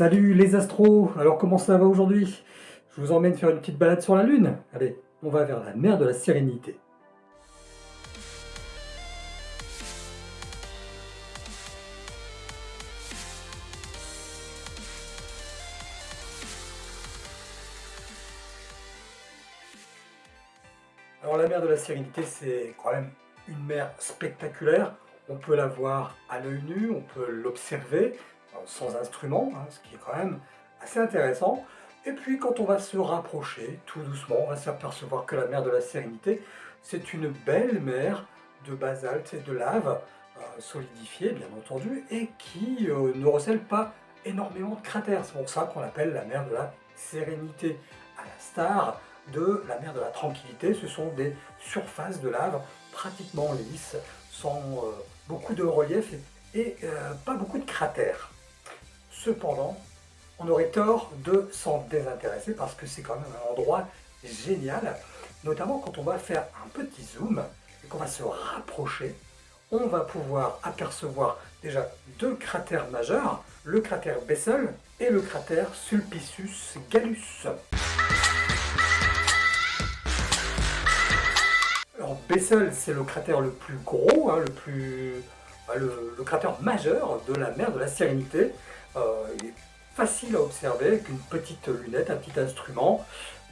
Salut les astros Alors comment ça va aujourd'hui? Je vous emmène faire une petite balade sur la Lune. Allez, on va vers la mer de la Sérénité. Alors la mer de la Sérénité, c'est quand même une mer spectaculaire. On peut la voir à l'œil nu, on peut l'observer, sans instrument, hein, ce qui est quand même assez intéressant. Et puis quand on va se rapprocher, tout doucement, on va s'apercevoir que la mer de la Sérénité, c'est une belle mer de basalte et de lave, euh, solidifiée bien entendu, et qui euh, ne recèle pas énormément de cratères. C'est pour ça qu'on l'appelle la mer de la Sérénité, à la star de la mer de la Tranquillité. Ce sont des surfaces de lave pratiquement lisses, sans euh, beaucoup de relief et pas beaucoup de cratères. Cependant, on aurait tort de s'en désintéresser parce que c'est quand même un endroit génial, notamment quand on va faire un petit zoom et qu'on va se rapprocher, on va pouvoir apercevoir déjà deux cratères majeurs, le cratère Bessel et le cratère Sulpicius Gallus. Alors Bessel, c'est le cratère le plus gros, hein, le plus bah, le, cratère majeur de la mer de la Sérénité. Euh, il est facile à observer avec une petite lunette, un petit instrument,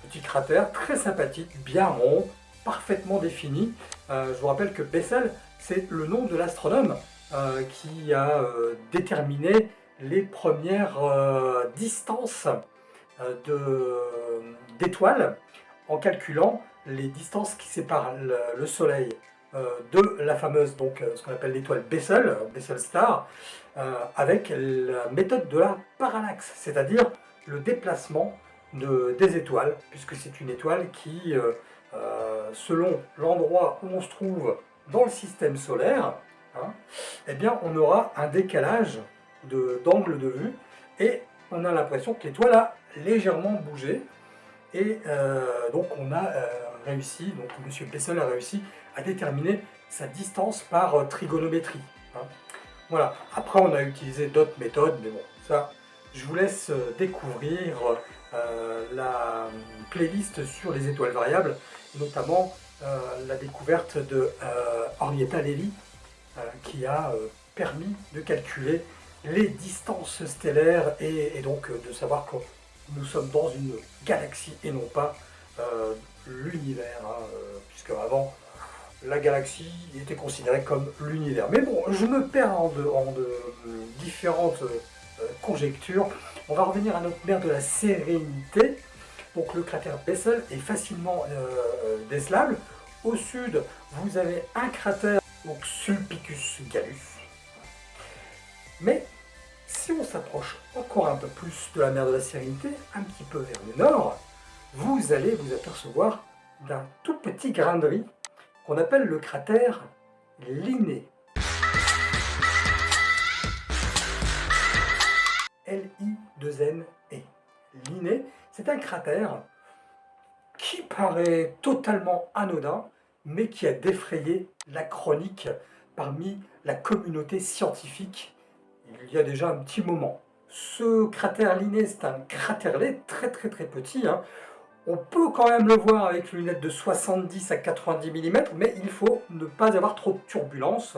petit cratère très sympathique, bien rond, parfaitement défini. Euh, je vous rappelle que Bessel, c'est le nom de l'astronome euh, qui a déterminé les premières distances d'étoiles en calculant les distances qui séparent le Soleil de la fameuse, donc ce qu'on appelle l'étoile Bessel, Bessel Star, avec la méthode de la parallaxe, c'est-à-dire le déplacement de, des étoiles, puisque c'est une étoile qui, selon l'endroit où on se trouve dans le système solaire, hein, eh bien on aura un décalage d'angle de, vue, et on a l'impression que l'étoile a légèrement bougé, et donc on a réussi, donc M. Bessel a réussi à déterminer sa distance par euh, trigonométrie. Hein. Voilà, après on a utilisé d'autres méthodes, mais bon, ça, je vous laisse euh, découvrir euh, la playlist sur les étoiles variables, notamment la découverte de Henrietta Levy, qui a permis de calculer les distances stellaires et, donc de savoir que nous sommes dans une galaxie et non pas l'univers, hein, puisque avant la galaxie était considérée comme l'univers. Mais bon, je me perds en de, différentes euh, conjectures. On va revenir à notre mer de la sérénité. Donc le cratère Bessel est facilement euh, décelable. Au sud, vous avez un cratère, donc Sulpicus Gallus. Mais si on s'approche encore un peu plus de la mer de la Sérénité, un petit peu vers le nord, vous allez vous apercevoir d'un tout petit grain de riz qu'on appelle le cratère Linné. L-I-2-N-E. Linné, c'est un cratère qui paraît totalement anodin, mais qui a défrayé la chronique parmi la communauté scientifique il y a déjà un petit moment. Ce cratère Linné, c'est un cratère-lait très très très petit, hein. On peut quand même le voir avec une lunette de 70 à 90 mm, mais il faut ne pas avoir trop de turbulence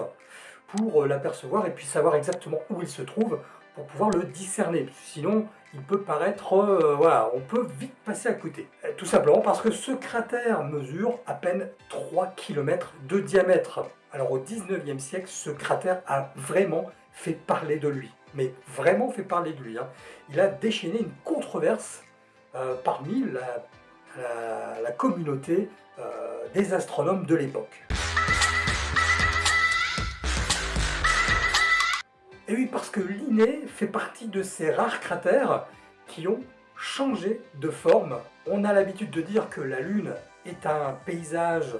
pour euh, l'apercevoir et puis savoir exactement où il se trouve pour pouvoir le discerner. Sinon, il peut paraître... Euh, voilà, on peut vite passer à côté. Euh, tout simplement parce que ce cratère mesure à peine 3 km de diamètre. Alors au 19e siècle, ce cratère a vraiment fait parler de lui. Mais vraiment fait parler de lui. Hein. Il a déchaîné une controverse parmi la la, communauté euh, des astronomes de l'époque. Et oui, parce que Linné fait partie de ces rares cratères qui ont changé de forme. On a l'habitude de dire que la Lune est un paysage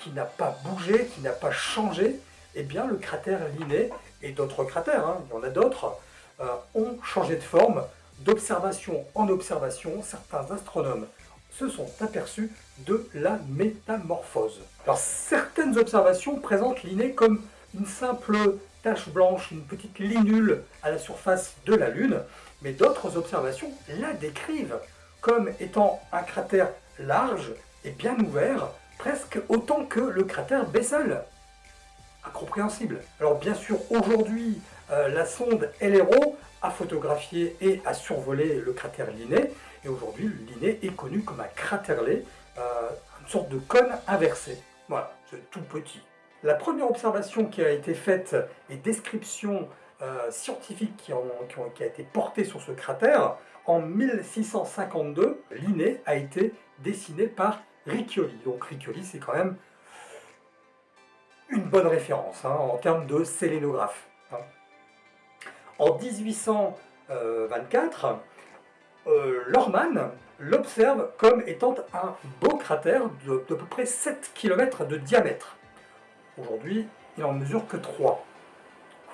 qui n'a pas bougé, qui n'a pas changé. Eh bien, le cratère Linné et d'autres cratères, hein, il y en a d'autres, euh, ont changé de forme d'observation en observation. Certains astronomes se sont aperçus de la métamorphose. Alors certaines observations présentent l'inné comme une simple tache blanche, une petite linule à la surface de la Lune, mais d'autres observations la décrivent comme étant un cratère large et bien ouvert, presque autant que le cratère Bessel. Incompréhensible. Alors bien sûr, aujourd'hui, euh, la sonde LRO a photographié et a survolé le cratère Linné, et aujourd'hui, Linné est connu comme un cratère-lait, euh, une sorte de cône inversé. Voilà, c'est tout petit. La première observation qui a été faite et description euh, scientifique qui, qui, a été portée sur ce cratère, en 1652, Linné a été dessiné par Riccioli. Donc Riccioli, c'est quand même une bonne référence hein, en termes de sélénographe. Hein. En 1824, euh, Lorman l'observe comme étant un beau cratère de, peu près 7 km de diamètre. Aujourd'hui, il en mesure que 3.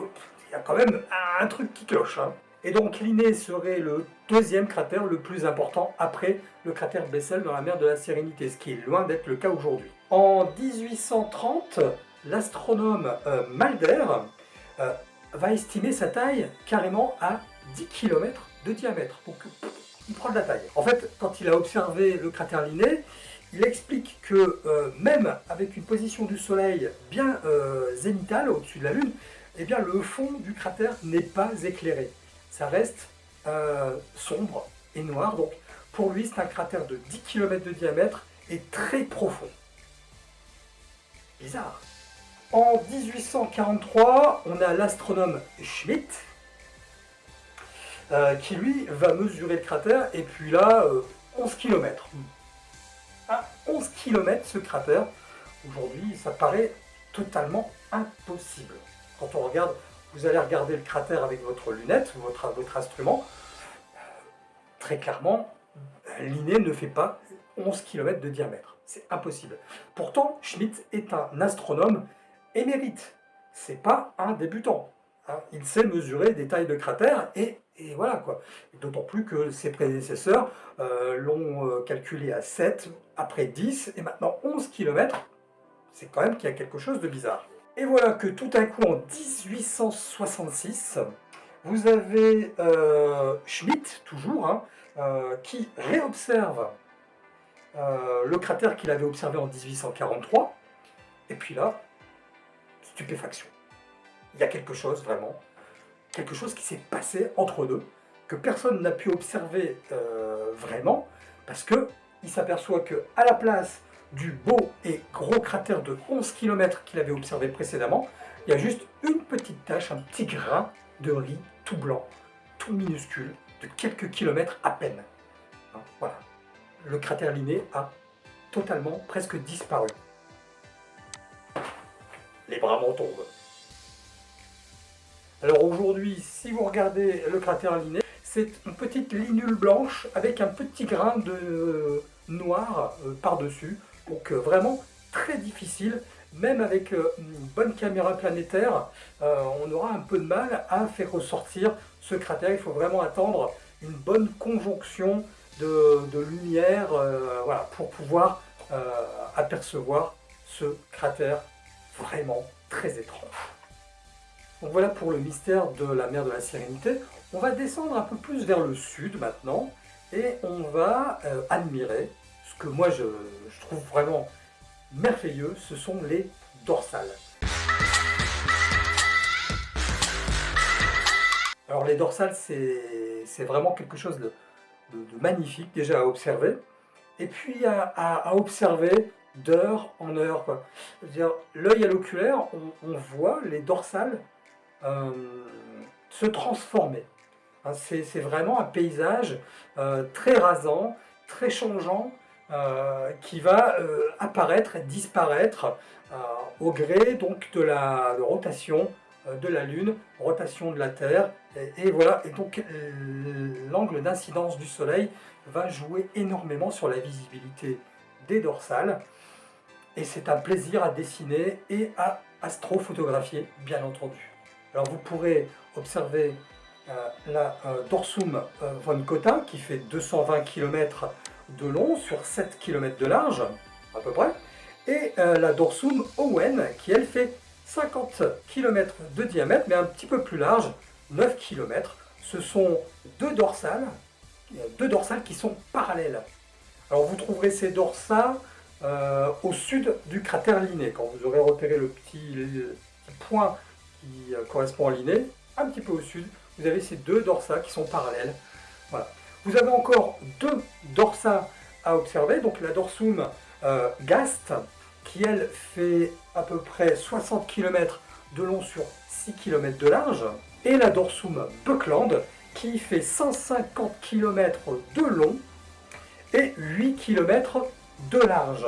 Il y a quand même un, truc qui cloche. Hein. Et donc Linné serait le deuxième cratère le plus important après le cratère Bessel dans la mer de la Sérénité, ce qui est loin d'être le cas aujourd'hui. En 1830, l'astronome euh, Malder euh, va estimer sa taille carrément à 10 km de diamètre. Il prend de la taille. En fait, quand il a observé le cratère Linné, il explique que euh, même avec une position du Soleil bien zénitale au-dessus de la Lune, eh bien le fond du cratère n'est pas éclairé. Ça reste sombre et noir. Donc pour lui, c'est un cratère de 10 km de diamètre et très profond. Bizarre. En 1843, on a l'astronome Schmidt, euh, qui lui va mesurer le cratère, et puis là, 11 km. À 11 km ce cratère, aujourd'hui, ça paraît totalement impossible. Quand on regarde, vous allez regarder le cratère avec votre lunette, votre, votre instrument, très clairement, l'inné ne fait pas 11 km de diamètre. C'est impossible. Pourtant, Schmidt est un astronome émérite. C'est pas un débutant. Hein. Il sait mesurer des tailles de cratères et, voilà quoi. D'autant plus que ses prédécesseurs euh, l'ont euh, calculé à 7, après 10 et maintenant 11 km. C'est quand même qu'il y a quelque chose de bizarre. Et voilà que tout à coup en 1866, vous avez euh, Schmidt, toujours, hein, qui réobserve le cratère qu'il avait observé en 1843. Et puis là, stupéfaction. Il y a quelque chose vraiment, quelque chose qui s'est passé entre deux, que personne n'a pu observer euh, vraiment, parce que il s'aperçoit que à la place du beau et gros cratère de 11 km qu'il avait observé précédemment, il y a juste une petite tache, un petit grain de riz tout blanc, tout minuscule, de quelques kilomètres à peine. Hein, voilà. Le cratère liné a totalement presque disparu les bras m'en tombent. Alors aujourd'hui, si vous regardez le cratère Linné, c'est une petite linule blanche avec un petit grain de euh, noir euh, par-dessus. Donc euh, vraiment très difficile, même avec une bonne caméra planétaire, on aura un peu de mal à faire ressortir ce cratère. Il faut vraiment attendre une bonne conjonction de, lumière pour pouvoir apercevoir ce cratère vraiment très étrange. Donc voilà pour le mystère de la mer de la Sérénité. On va descendre un peu plus vers le sud maintenant et on va euh, admirer ce que moi je, trouve vraiment merveilleux, ce sont les dorsales. Alors les dorsales, c'est vraiment quelque chose de, magnifique déjà à observer. Et puis à observer d'heure en heure. L'œil à l'oculaire, on, voit les dorsales euh, se transformer. Hein, c'est vraiment un paysage euh, très rasant, très changeant, euh, qui va apparaître et disparaître au gré donc de la rotation de la Lune, rotation de la Terre, et, et voilà, et donc l'angle d'incidence du Soleil va jouer énormément sur la visibilité des dorsales. Et c'est un plaisir à dessiner et à astrophotographier, bien entendu. Alors vous pourrez observer euh, la euh, Dorsum euh, von Cotin qui fait 220 km de long sur 7 km de large, à peu près, et la Dorsum Owen qui elle fait 50 km de diamètre, mais un petit peu plus large, 9 km. Ce sont deux dorsales, qui sont parallèles. Alors vous trouverez ces dorsales euh, au sud du cratère Linné. Quand vous aurez repéré le petit, point euh, correspond à Linné, un petit peu au sud, vous avez ces deux dorsales qui sont parallèles. Voilà. Vous avez encore deux dorsales à observer, donc la dorsum euh, Gast, qui elle fait à peu près 60 km de long sur 6 km de large, et la dorsum Buckland, qui fait 150 km de long et 8 km de large.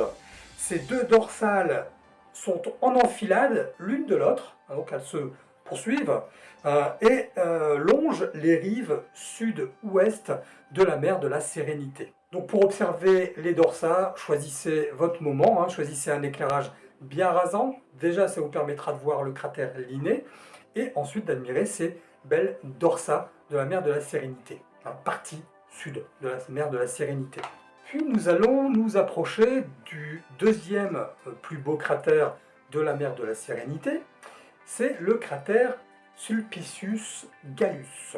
Ces deux dorsales sont en enfilade l'une de l'autre, hein, donc elles se poursuivent, euh, et euh, longent les rives sud-ouest de la mer de la Sérénité. Donc pour observer les dorsales, choisissez votre moment, hein, choisissez un éclairage bien rasant. Déjà, ça vous permettra de voir le cratère Linné, et ensuite d'admirer ces belles dorsales de la mer de la Sérénité, hein, partie sud de la mer de la Sérénité. Nous allons nous approcher du deuxième euh, plus beau cratère de la mer de la Sérénité, c'est le cratère Sulpicius Gallus.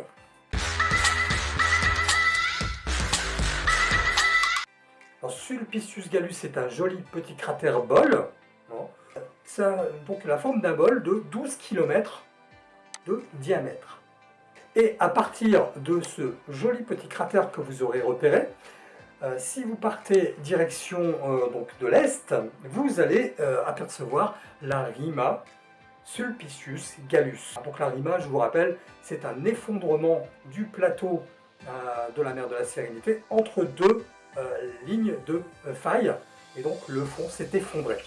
Sulpicius Gallus est un joli petit cratère bol. Ça donc la forme d'un bol de 12 km de diamètre. Et à partir de ce joli petit cratère que vous aurez repéré, euh, si vous partez direction euh, de l'est, vous allez euh, apercevoir la Rima Sulpicius Gallus. Donc la Rima, je vous rappelle, c'est un effondrement du plateau de la mer de la Sérénité entre deux lignes de failles. Et donc le fond s'est effondré,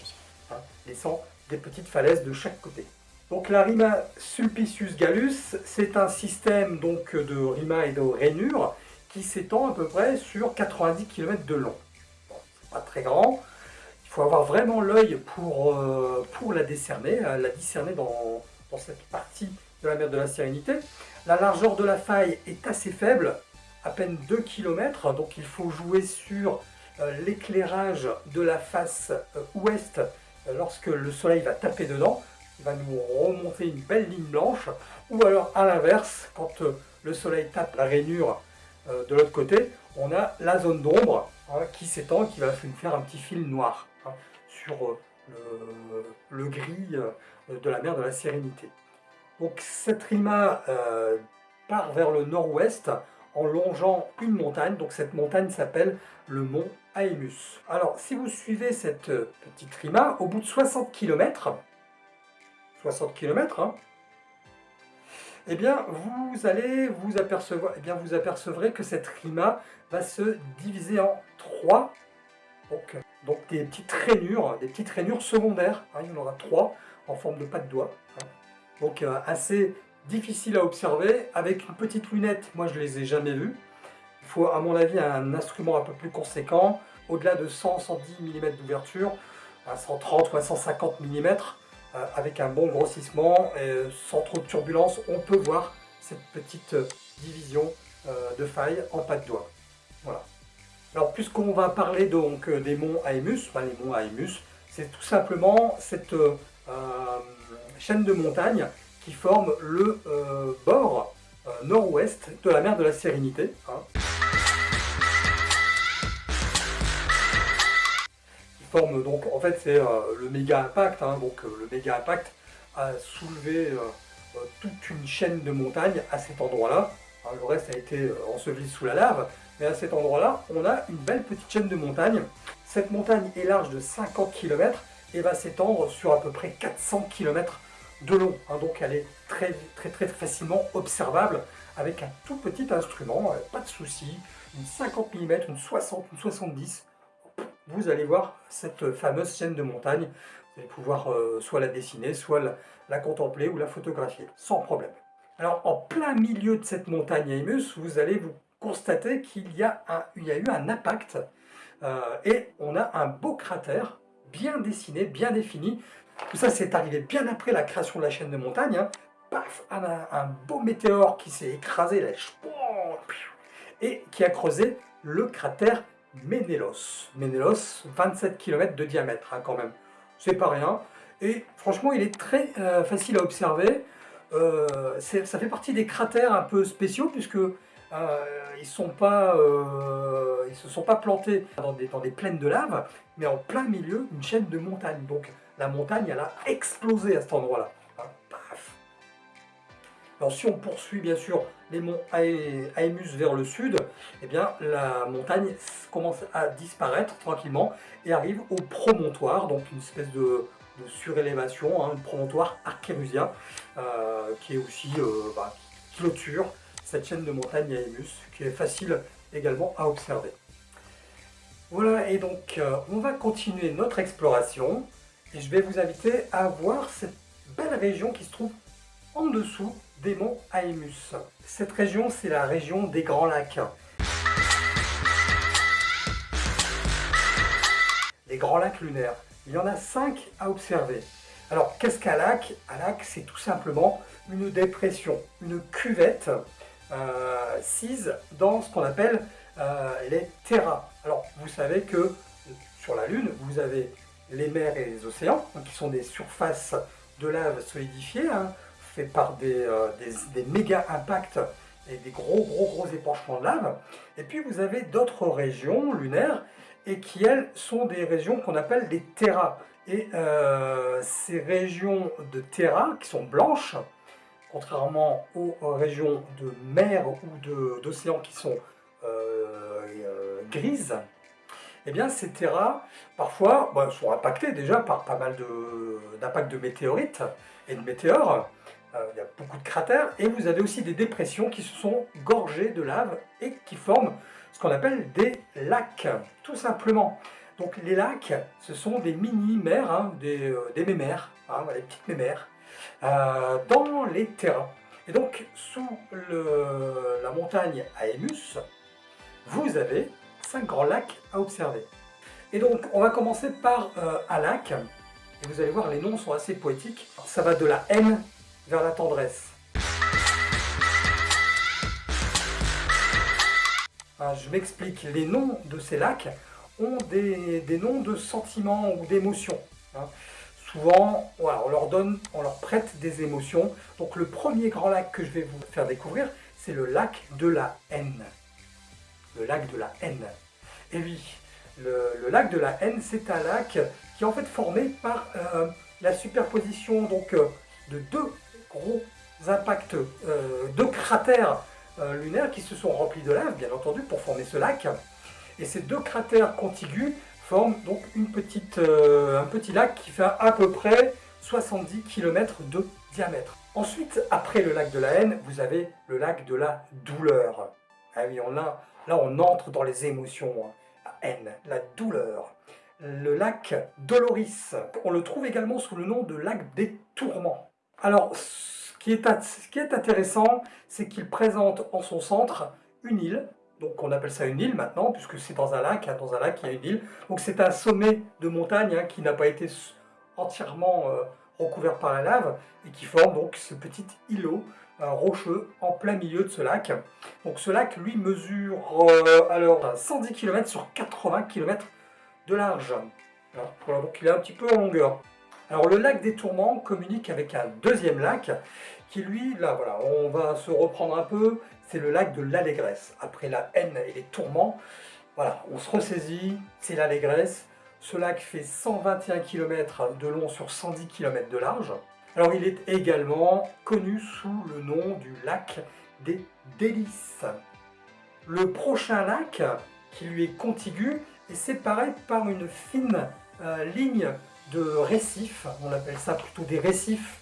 hein, laissant des petites falaises de chaque côté. Donc la Rima Sulpicius Gallus, c'est un système de rima et de rainures qui s'étend à peu près sur 90 km de long. C'est pas très grand, il faut avoir vraiment l'œil pour, euh, la décerner, euh, la discerner dans, dans cette partie de la mer de la Sérénité. La largeur de la faille est assez faible, à peine 2 km, donc il faut jouer sur euh, l'éclairage de la face ouest lorsque le soleil va taper dedans, il va nous remonter une belle ligne blanche, ou alors à l'inverse, quand le soleil tape la rainure euh, de l'autre côté, on a la zone d'ombre hein, qui s'étend, qui va faire un petit fil noir hein, sur euh, le, gris euh, de la mer de la Sérénité. Donc cette rima part vers le nord-ouest en longeant une montagne. Donc cette montagne s'appelle le mont Aemus. Alors si vous suivez cette petite rima, au bout de 60 km, 60 km, eh bien, vous allez vous apercevoir, eh bien, vous apercevrez que cette rima va se diviser en trois. Donc, donc des petites rainures, des petites rainures secondaires. Hein, il y en aura trois en forme de pas de doigt. Hein. Donc euh, assez difficile à observer. Avec une petite lunette, moi je les ai jamais vues. Il faut à mon avis un instrument un peu plus conséquent, au-delà de 100-110 mm d'ouverture, à 130 ou à 150 mm. Euh, avec un bon grossissement et sans trop de turbulence, on peut voir cette petite euh, division euh, de faille en pas de doigt. Voilà. Alors puisqu'on va parler donc des monts Aemus, les monts Aemus, c'est tout simplement cette chaîne de montagnes qui forme le bord nord-ouest de la mer de la Sérénité. Hein. Forme donc, en fait c'est euh, le méga impact, hein, donc euh, le méga impact a soulevé euh, toute une chaîne de montagnes à cet endroit-là. Hein, le reste a été enseveli sous la lave, mais à cet endroit-là, on a une belle petite chaîne de montagnes. Cette montagne est large de 50 km et va s'étendre sur à peu près 400 km de long. Hein, donc elle est très, très très facilement observable avec un tout petit instrument, pas de souci, une 50 mm, une 60, une 70, vous allez voir cette fameuse chaîne de montagne. Vous allez pouvoir euh, soit la dessiner, soit la, contempler ou la photographier, sans problème. Alors, en plein milieu de cette montagne Aimus, vous allez vous constater qu'il y, a y a eu un impact euh, et on a un beau cratère bien dessiné, bien défini. Tout ça, c'est arrivé bien après la création de la chaîne de montagne. Hein. Paf, un, un beau météore qui s'est écrasé là, et qui a creusé le cratère Ménélos. Ménélos, 27 km de diamètre hein, quand même. C'est pas rien. Et franchement, il est très facile à observer. ça fait partie des cratères un peu spéciaux, puisque ils sont ils se sont pas plantés dans des, plaines de lave, mais en plein milieu d'une chaîne de montagnes. Donc la montagne, elle a explosé à cet endroit-là. Alors si on poursuit bien sûr les monts Aemus vers le sud, eh bien la montagne commence à disparaître tranquillement et arrive au promontoire, donc une espèce de, surélévation, hein, un promontoire archérusien euh, qui est aussi euh, bah, clôture cette chaîne de montagne Aemus qui est facile également à observer. Voilà, et donc euh, on va continuer notre exploration et je vais vous inviter à voir cette belle région qui se trouve en dessous des monts Aemus. Cette région, c'est la région des Grands Lacs. Les Grands Lacs lunaires. Il y en a cinq à observer. Alors, qu'est-ce qu'un lac? Un lac, c'est tout simplement une dépression, une cuvette euh, sise dans ce qu'on appelle euh, les terras. Alors, vous savez que sur la Lune, vous avez les mers et les océans, qui sont des surfaces de lave solidifiées, hein, par euh, des, des, méga impacts et des gros gros gros épanchements de lave. Et puis vous avez d'autres régions lunaires et qui elles sont des régions qu'on appelle des terras. Et euh, ces régions de terra qui sont blanches, contrairement aux régions de mer ou d'océan qui sont euh, grises, eh bien ces terras, parfois, bah, sont impactées déjà par pas mal d'impacts de, de météorites et de météores, euh, il y a beaucoup de cratères, et vous avez aussi des dépressions qui se sont gorgées de lave et qui forment ce qu'on appelle des lacs, tout simplement. Donc les lacs, ce sont des mini-mers, hein, des, euh, des, mémères, hein, des petites mémères, euh, dans les terrains. Et donc, sous la montagne Aemus, vous avez cinq grands lacs à observer. Et donc, on va commencer par un lac, et vous allez voir, les noms sont assez poétiques. Ça va de la haine vers la tendresse. Ah, je m'explique, les noms de ces lacs ont des, noms de sentiments ou d'émotions. Hein. Souvent, on leur donne, on leur prête des émotions. Donc le premier grand lac que je vais vous faire découvrir, c'est le lac de la haine. Le lac de la haine. Et oui, le, lac de la haine, c'est un lac qui est en fait formé par euh, la superposition donc, euh, de deux gros impacts euh, de cratères euh, lunaires qui se sont remplis de lave, bien entendu, pour former ce lac. Et ces deux cratères contigus forment donc une petite, euh, un petit lac qui fait à peu près 70 km de diamètre. Ensuite, après le lac de la haine, vous avez le lac de la douleur. Ah oui, on a, là on entre dans les émotions. Hein. La haine, la douleur. Le lac Doloris. On le trouve également sous le nom de lac des tourments. Alors, ce qui est, intéressant, c'est qu'il présente en son centre une île, donc on appelle ça une île maintenant, puisque c'est dans un lac, hein, dans un lac il y a une île. Donc c'est un sommet de montagne hein, qui n'a pas été entièrement euh, recouvert par la lave, et qui forme donc ce petit îlot euh, rocheux en plein milieu de ce lac. Donc ce lac, lui, mesure euh, alors 110 km sur 80 km de large. Voilà, donc il est un petit peu en longueur. Alors le lac des Tourments communique avec un deuxième lac qui lui, là voilà, on va se reprendre un peu, c'est le lac de l'Allégresse. Après la haine et les tourments, voilà, on se ressaisit, c'est l'Allégresse. Ce lac fait 121 km de long sur 110 km de large. Alors il est également connu sous le nom du lac des Délices. Le prochain lac, qui lui est contigu, est séparé par une fine euh, ligne de récifs, on appelle ça plutôt des récifs.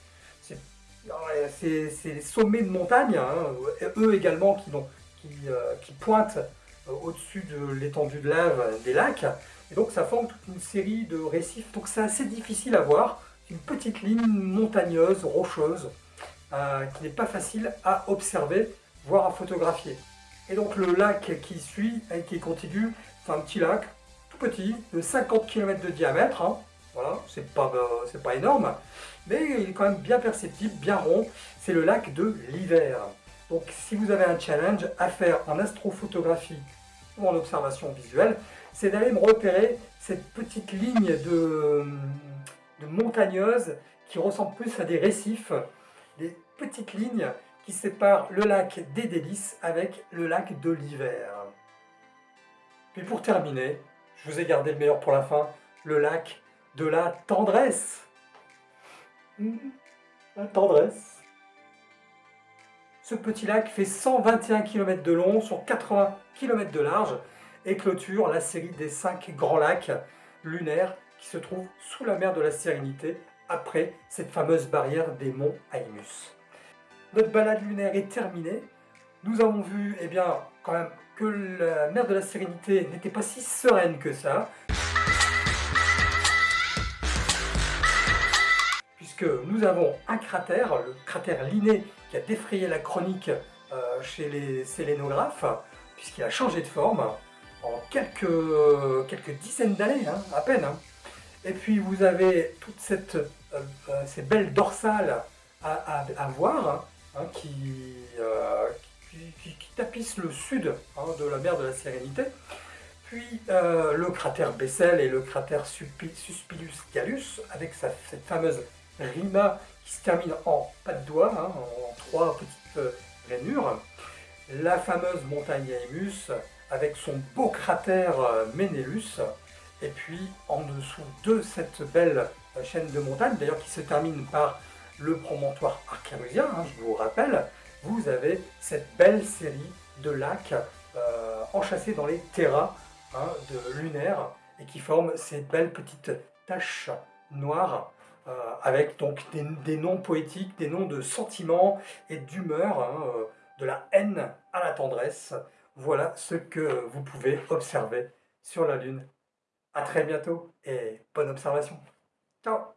C'est les sommets de montagne, hein, eux également qui, euh, pointent euh, au-dessus de l'étendue de lave des lacs. Et donc ça forme toute une série de récifs. Donc c'est assez difficile à voir. Une petite ligne montagneuse, rocheuse, euh, qui n'est pas facile à observer, voire à photographier. Et donc le lac qui suit, qui est contigu, c'est un petit lac, tout petit, de 50 km de diamètre, hein, voilà, c'est pas, euh, pas énorme, mais il est quand même bien perceptible, bien rond. C'est le lac de l'hiver. Donc si vous avez un challenge à faire en astrophotographie ou en observation visuelle, c'est d'aller me repérer cette petite ligne de, de montagneuses qui ressemblent plus à des récifs, des petites lignes qui séparent le lac des Délices avec le lac de l'hiver. Puis pour terminer, je vous ai gardé le meilleur pour la fin, le lac de la tendresse. La tendresse. Ce petit lac fait 121 km de long sur 80 km de large et clôture la série des 5 grands lacs lunaires qui se trouvent sous la mer de la Sérénité après cette fameuse barrière des monts Haïmus. Notre balade lunaire est terminée. Nous avons vu eh bien, quand même que la mer de la Sérénité n'était pas si sereine que ça. Nous avons un cratère, le cratère Linné, qui a défrayé la chronique euh, chez les sélénographes, puisqu'il a changé de forme en quelques, quelques dizaines d'années, hein, à peine. Hein. Et puis vous avez toutes euh, euh, ces belles dorsales à, voir, hein, qui, qui, tapisse le sud de la mer de la Sérénité. Puis le cratère Bessel et le cratère Suspilius Gallus, avec cette fameuse rima qui se termine en pas de doigt, hein, en trois petites euh, rainures. La fameuse montagne Haemus, avec son beau cratère euh, Menelus. Et puis en dessous de cette belle chaîne de montagnes, d'ailleurs qui se termine par le promontoire archémusien, hein, je vous rappelle, vous avez cette belle série de lacs euh, enchâssés dans les terras hein, de lunaire et qui forment ces belles petites taches noires euh, avec donc des, noms poétiques, des noms de sentiments et d'humeur, hein, euh, de la haine à la tendresse. Voilà ce que vous pouvez observer sur la Lune. A très bientôt et bonne observation. Ciao